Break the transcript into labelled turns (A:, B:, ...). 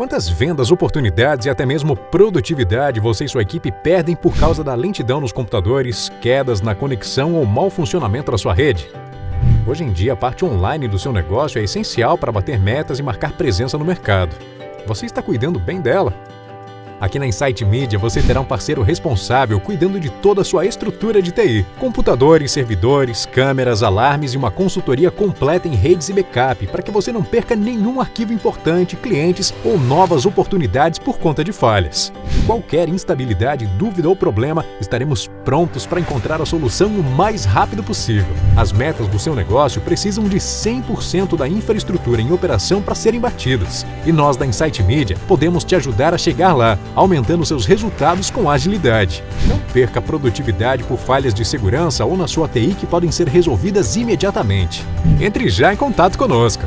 A: Quantas vendas, oportunidades e até mesmo produtividade você e sua equipe perdem por causa da lentidão nos computadores, quedas na conexão ou mau funcionamento da sua rede? Hoje em dia, a parte online do seu negócio é essencial para bater metas e marcar presença no mercado. Você está cuidando bem dela? Aqui na Insight Media você terá um parceiro responsável cuidando de toda a sua estrutura de TI. Computadores, servidores, câmeras, alarmes e uma consultoria completa em redes e backup para que você não perca nenhum arquivo importante, clientes ou novas oportunidades por conta de falhas. Qualquer instabilidade, dúvida ou problema, estaremos prontos para encontrar a solução o mais rápido possível. As metas do seu negócio precisam de 100% da infraestrutura em operação para serem batidas. E nós da Insight Media podemos te ajudar a chegar lá aumentando seus resultados com agilidade. Não perca produtividade por falhas de segurança ou na sua TI que podem ser resolvidas imediatamente. Entre já em contato conosco.